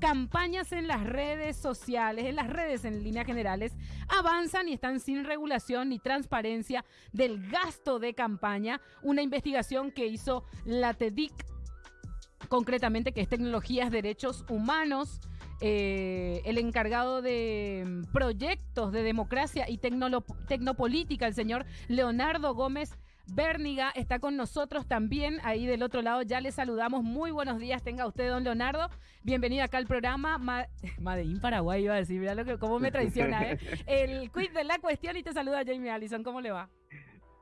campañas en las redes sociales, en las redes en líneas generales, avanzan y están sin regulación ni transparencia del gasto de campaña. Una investigación que hizo la TEDIC, concretamente que es Tecnologías, Derechos Humanos. Eh, el encargado de mm, proyectos de democracia y tecnopolítica, el señor Leonardo Gómez Berniga está con nosotros también. Ahí del otro lado ya le saludamos. Muy buenos días, tenga usted, don Leonardo. Bienvenido acá al programa. Ma Paraguay iba a decir, mira lo que, cómo me traiciona, ¿eh? El quiz de la cuestión y te saluda Jamie Allison. ¿Cómo le va?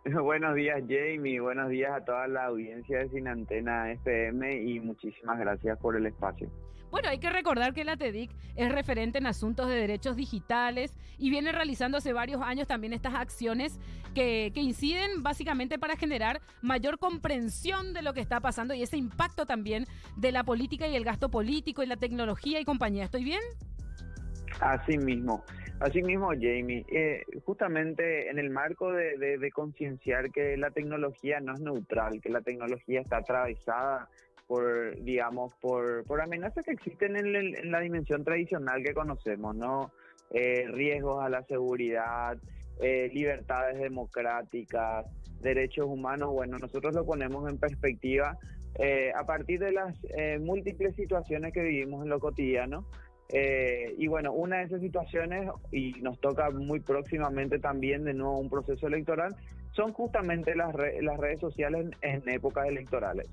Buenos días, Jamie. Buenos días a toda la audiencia de Sin Antena FM y muchísimas gracias por el espacio. Bueno, hay que recordar que la TEDIC es referente en asuntos de derechos digitales y viene realizando hace varios años también estas acciones que, que inciden básicamente para generar mayor comprensión de lo que está pasando y ese impacto también de la política y el gasto político y la tecnología y compañía. ¿Estoy bien? Así mismo. Asimismo, Jamie, eh, justamente en el marco de, concienciar que la tecnología no es neutral, que la tecnología está atravesada por, digamos, por, por amenazas que existen en, la dimensión tradicional que conocemos, ¿no? Eh, riesgos a la seguridad, eh, libertades democráticas, derechos humanos, bueno, nosotros lo ponemos en perspectiva a partir de las múltiples situaciones que vivimos en lo cotidiano eh, y bueno, una de esas situaciones, y nos toca muy próximamente también de nuevo un proceso electoral, son justamente las, las redes sociales en, en épocas electorales.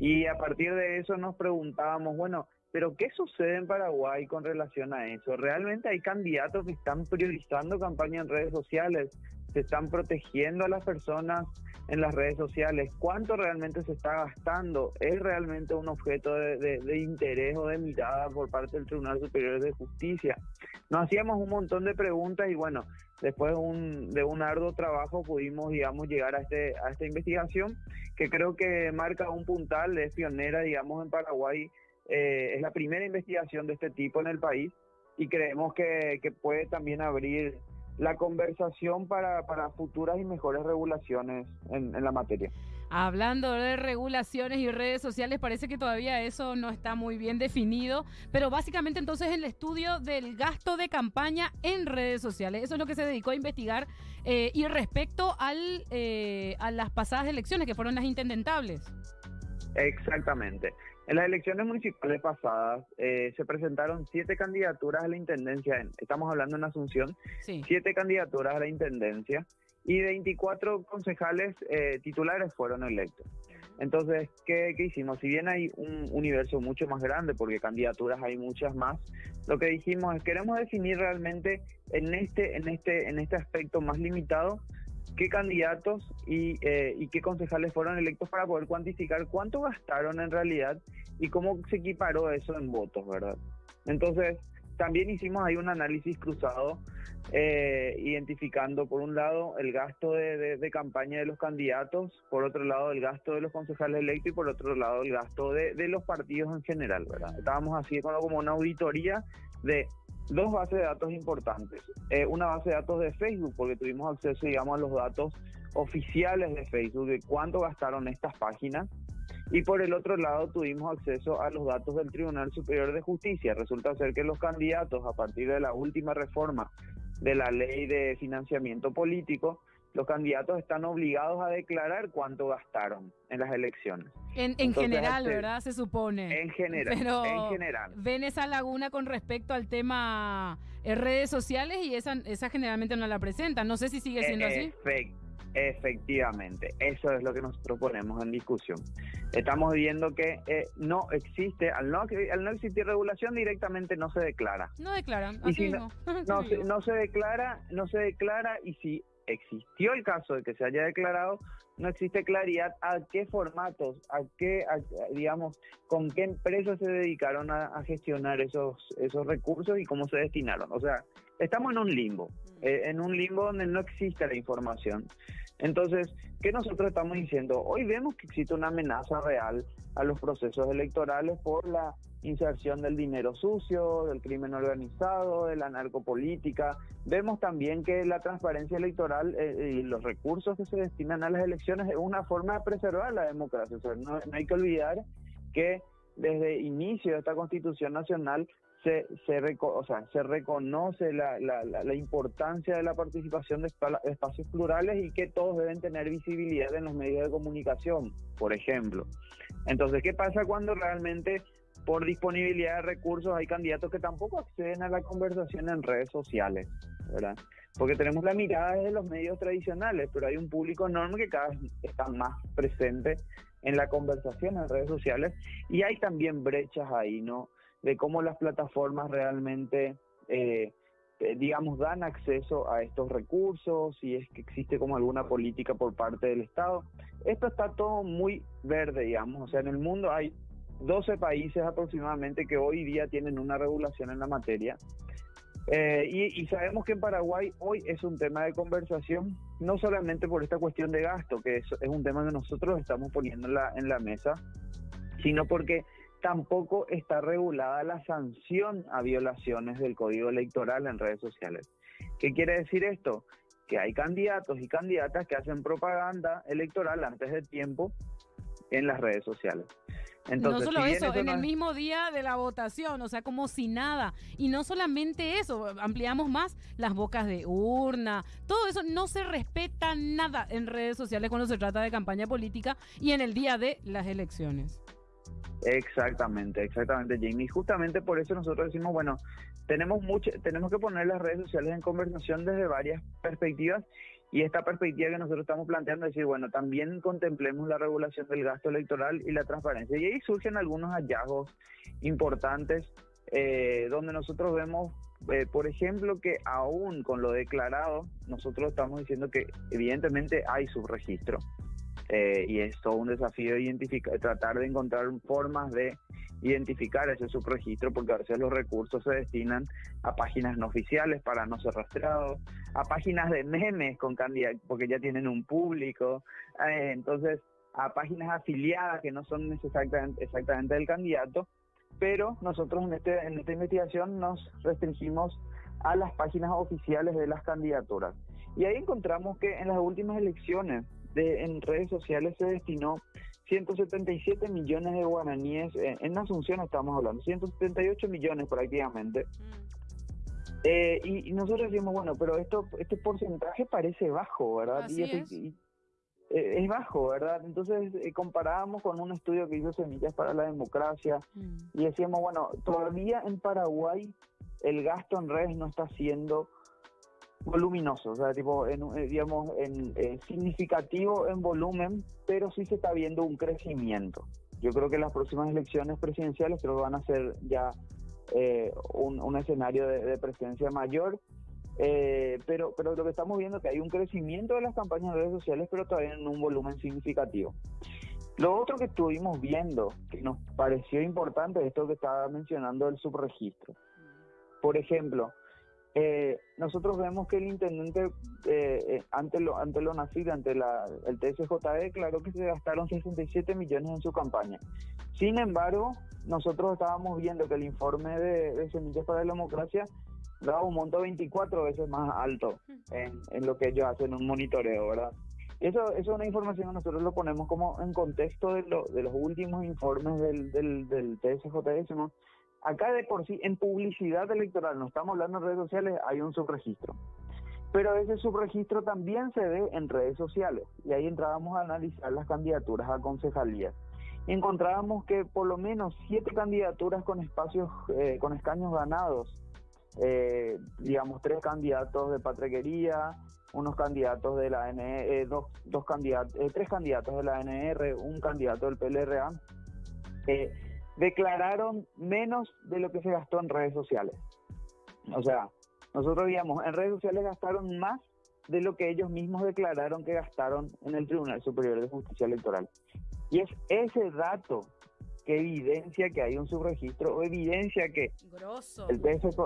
Y a partir de eso nos preguntábamos, bueno, pero ¿qué sucede en Paraguay con relación a eso? ¿Realmente hay candidatos que están priorizando campaña en redes sociales? ¿Se están protegiendo a las personas en las redes sociales? ¿Cuánto realmente se está gastando? ¿Es realmente un objeto de, interés o de mirada por parte del Tribunal Superior de Justicia? Nos hacíamos un montón de preguntas y bueno, después de un, de un arduo trabajo pudimos, digamos, llegar a, este, a esta investigación que creo que marca un puntal, es pionera, digamos, en Paraguay eh, es la primera investigación de este tipo en el país y creemos que, puede también abrir la conversación para, futuras y mejores regulaciones en, la materia. Hablando de regulaciones y redes sociales, parece que todavía eso no está muy bien definido, pero básicamente entonces el estudio del gasto de campaña en redes sociales, eso es lo que se dedicó a investigar eh, y respecto al, eh, a las pasadas elecciones que fueron las intendentables. Exactamente. En las elecciones municipales pasadas eh, se presentaron siete candidaturas a la intendencia, estamos hablando en Asunción, siete candidaturas a la intendencia y 24 concejales eh, titulares fueron electos. Entonces, ¿qué, hicimos? Si bien hay un universo mucho más grande, porque candidaturas hay muchas más, lo que dijimos es queremos definir realmente en este, en este, en este aspecto más limitado qué candidatos eh, y, qué concejales fueron electos para poder cuantificar cuánto gastaron en realidad y cómo se equiparó eso en votos, ¿verdad? Entonces, también hicimos ahí un análisis cruzado, eh, identificando por un lado el gasto de, campaña de los candidatos, por otro lado el gasto de los concejales electos y por otro lado el gasto de, los partidos en general, ¿verdad? Estábamos así como una auditoría de dos bases de datos importantes. Eh, una base de datos de Facebook, porque tuvimos acceso, digamos, a los datos oficiales de Facebook de cuánto gastaron estas páginas. Y por el otro lado tuvimos acceso a los datos del Tribunal Superior de Justicia. Resulta ser que los candidatos, a partir de la última reforma de la ley de financiamiento político, los candidatos están obligados a declarar cuánto gastaron en las elecciones. En, general, este, ¿verdad? Se supone. En general. Pero en general. ven esa laguna con respecto al tema eh, redes sociales y esa, esa generalmente no la presentan. No sé si sigue siendo así. Efectivamente, eso es lo que nosotros ponemos en discusión. Estamos viendo que eh, no existe, al no, al no existir regulación directamente no se declara. No declara, así no, no, no se declara, no se declara y si existió el caso de que se haya declarado, no existe claridad a qué formatos, a qué, digamos, con qué empresas se dedicaron a, gestionar esos, esos recursos y cómo se destinaron. O sea, estamos en un limbo, mm. eh, en un limbo donde no existe la información. Entonces, ¿qué nosotros estamos diciendo? Hoy vemos que existe una amenaza real a los procesos electorales por la inserción del dinero sucio, del crimen organizado, de la narcopolítica. Vemos también que la transparencia electoral eh, y los recursos que se destinan a las elecciones es una forma de preservar la democracia. no, hay que olvidar que desde inicio de esta Constitución Nacional se, se, reconoce la, la, la, importancia de la participación de, espacios plurales y que todos deben tener visibilidad en los medios de comunicación, por ejemplo. Entonces, ¿qué pasa cuando realmente por disponibilidad de recursos hay candidatos que tampoco acceden a la conversación en redes sociales? ¿verdad? Porque tenemos la mirada de los medios tradicionales, pero hay un público enorme que cada vez está más presente en la conversación en redes sociales y hay también brechas ahí, ¿no? De cómo las plataformas realmente, eh, eh, digamos, dan acceso a estos recursos, si es que existe como alguna política por parte del Estado. Esto está todo muy verde, digamos, o sea, en el mundo hay 12 países aproximadamente que hoy día tienen una regulación en la materia. Eh, y, sabemos que en Paraguay hoy es un tema de conversación, no solamente por esta cuestión de gasto, que es, un tema que nosotros estamos poniendo en la mesa, sino porque tampoco está regulada la sanción a violaciones del código electoral en redes sociales. ¿Qué quiere decir esto? Que hay candidatos y candidatas que hacen propaganda electoral antes de tiempo en las redes sociales no solo eso, en el mismo día de la votación, o sea, como si nada. Y no solamente eso, ampliamos más las bocas de urna, todo eso no se respeta nada en redes sociales cuando se trata de campaña política y en el día de las elecciones. Exactamente, exactamente, Jamie. Justamente por eso nosotros decimos, bueno, tenemos mucho, tenemos que poner las redes sociales en conversación desde varias perspectivas y esta perspectiva que nosotros estamos planteando es decir, bueno, también contemplemos la regulación del gasto electoral y la transparencia. Y ahí surgen algunos hallazgos importantes eh, donde nosotros vemos, eh, por ejemplo, que aún con lo declarado, nosotros estamos diciendo que evidentemente hay subregistro. Eh, y es todo un desafío identificar, tratar de encontrar formas de identificar ese subregistro porque a veces los recursos se destinan a páginas no oficiales para no ser rastreados, a páginas de memes con candidatos porque ya tienen un público, eh, entonces a páginas afiliadas que no son exactamente, exactamente del candidato, pero nosotros en, este, en esta investigación nos restringimos a las páginas oficiales de las candidaturas. Y ahí encontramos que en las últimas elecciones de, en redes sociales se destinó 177 millones de guaraníes, eh, en Asunción estamos hablando, 178 millones prácticamente. Mm. Eh, y, nosotros decimos, bueno, pero esto este porcentaje parece bajo, ¿verdad? y, es. Eh, es. bajo, ¿verdad? Entonces comparábamos con un estudio que hizo Semillas para la Democracia mm. y decíamos, bueno, todavía en Paraguay el gasto en redes no está siendo voluminoso, o sea, tipo, en, eh, digamos, en, eh, significativo en volumen, pero sí se está viendo un crecimiento. Yo creo que las próximas elecciones presidenciales creo que van a ser ya eh, un, escenario de, presencia mayor, pero, pero lo que estamos viendo es que hay un crecimiento de las campañas de redes sociales, pero todavía en un volumen significativo. Lo otro que estuvimos viendo, que nos pareció importante, es esto que estaba mencionando el subregistro. Por ejemplo, eh, nosotros vemos que el intendente, eh, eh, ante lo ante lo nacido, ante la, el TSJE, declaró que se gastaron 67 millones en su campaña. Sin embargo, nosotros estábamos viendo que el informe de, Semillas para la Democracia daba un monto 24 veces más alto en, lo que ellos hacen un monitoreo, ¿verdad? Eso, eso es una información que nosotros lo ponemos como en contexto de, lo, de los últimos informes del, del, del TSJE, Acá de por sí, en publicidad electoral, no estamos hablando en redes sociales, hay un subregistro. Pero ese subregistro también se ve en redes sociales. Y ahí entrábamos a analizar las candidaturas a concejalías. Encontrábamos que por lo menos siete candidaturas con espacios, eh, con escaños ganados, eh, digamos tres candidatos de patrequería, unos candidatos de la NE, eh, dos, dos candidatos, tres candidatos de la NR, un candidato del PLRA, declararon menos de lo que se gastó en redes sociales. O sea, nosotros digamos, en redes sociales gastaron más de lo que ellos mismos declararon que gastaron en el Tribunal Superior de Justicia Electoral. Y es ese dato que evidencia que hay un subregistro o evidencia que el TSJ,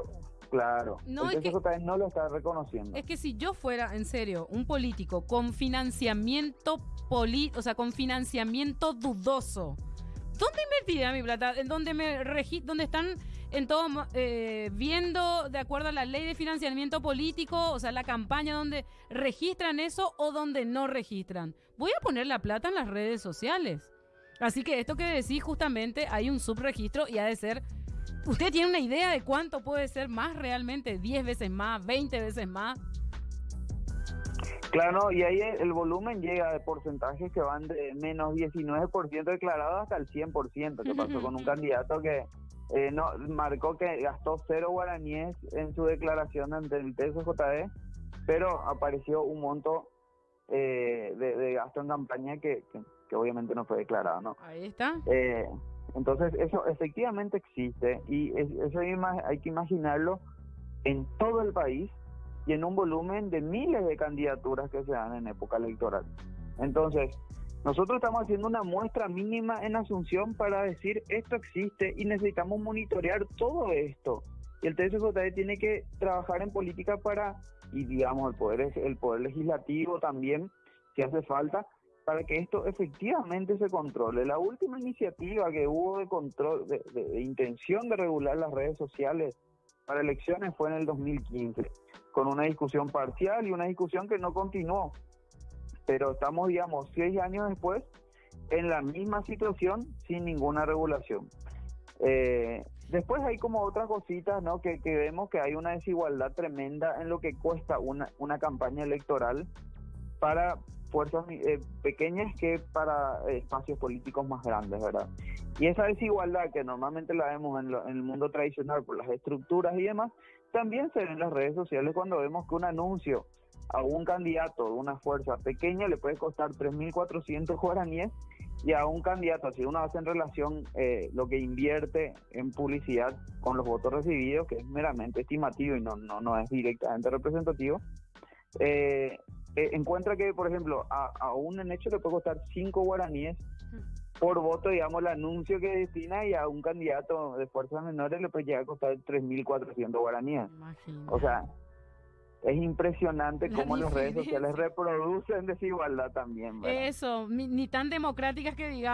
claro, no, el no lo está reconociendo. Es que si yo fuera, en serio, un político con financiamiento poli, o sea, con financiamiento dudoso, ¿Dónde invertiré mi plata? ¿En dónde me donde están en todo eh, viendo de acuerdo a la ley de financiamiento político, o sea, la campaña donde registran eso o donde no registran? Voy a poner la plata en las redes sociales. Así que esto que decís, justamente hay un subregistro y ha de ser. ¿Usted tiene una idea de cuánto puede ser más realmente? ¿10 veces más? ¿20 veces más? Claro, y ahí el volumen llega de porcentajes que van de menos 19% declarado hasta el 100%, que pasó con un candidato que eh, no marcó que gastó cero guaraníes en su declaración ante el TSJD, pero apareció un monto eh, de, gasto en campaña que, que, obviamente no fue declarado, ¿no? Ahí está. Eh, entonces, eso efectivamente existe y eso hay que imaginarlo en todo el país y en un volumen de miles de candidaturas que se dan en época electoral. Entonces, nosotros estamos haciendo una muestra mínima en Asunción para decir esto existe y necesitamos monitorear todo esto. Y el TSJD tiene que trabajar en política para, y digamos, el poder, el poder legislativo también, si hace falta, para que esto efectivamente se controle. La última iniciativa que hubo de control, de intención de regular las redes sociales para elecciones fue en el 2015 con una discusión parcial y una discusión que no continuó. Pero estamos, digamos, seis años después en la misma situación sin ninguna regulación. Eh, después hay como otras cositas, ¿no? Que, vemos que hay una desigualdad tremenda en lo que cuesta una, una campaña electoral para fuerzas eh, pequeñas que para espacios políticos más grandes, ¿verdad? Y esa desigualdad que normalmente la vemos en, en el mundo tradicional por las estructuras y demás, también se ve en las redes sociales cuando vemos que un anuncio a un candidato de una fuerza pequeña le puede costar 3.400 guaraníes y a un candidato, si uno hace en relación eh, lo que invierte en publicidad con los votos recibidos, que es meramente estimativo y no, no, no es directamente representativo, eh, eh, encuentra que, por ejemplo, a, a un hecho le puede costar 5 guaraníes por voto, digamos, el anuncio que destina y a un candidato de fuerzas menores le puede llegar a costar 3.400 guaraníes. O sea, es impresionante cómo las redes sociales reproducen desigualdad también. Eso, ni tan democráticas que digamos.